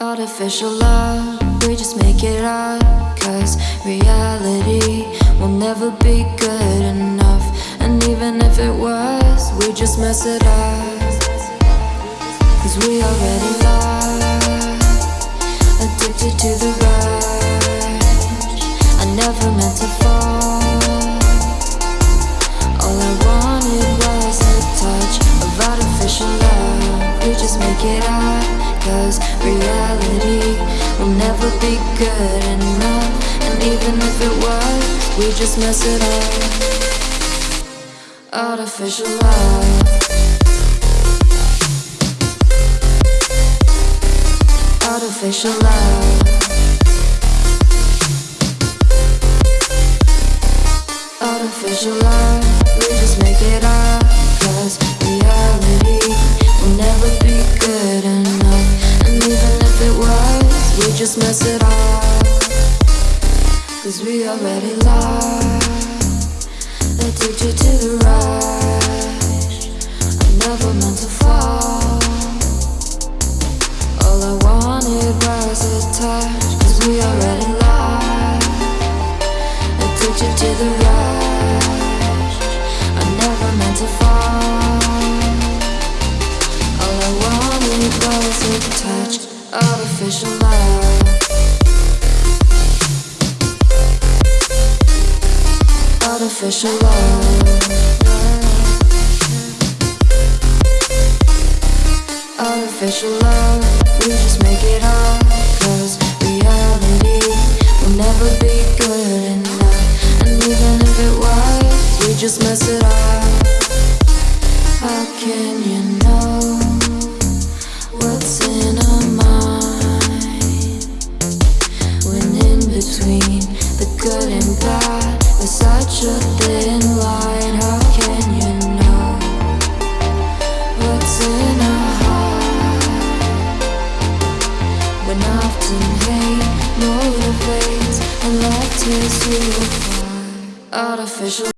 Artificial love, we just make it up Cause reality will never be good enough. And even if it was, we just mess it up. Cause we already lost Addicted to the rush. I never meant to fall. All I wanted was a touch of artificial love. We just make it up never be good enough. And even if it was, we just mess it up. Artificial love. Artificial love. Artificial love. We just make it up we just mess it up. Cause we already lost. Addicted to the rush. I never meant to fall. All I wanted was a touch. Cause we already lost. Addicted to the rush. I never meant to fall. All I wanted was a touch. Artificial love Artificial love. Artificial love. We just make it up Cause reality will never be good enough. And even if it was We just mess it up. How can you know What's in our mind? When in between the good and bad There's such a thin line How can you know What's in our heart? When often hate love Artificial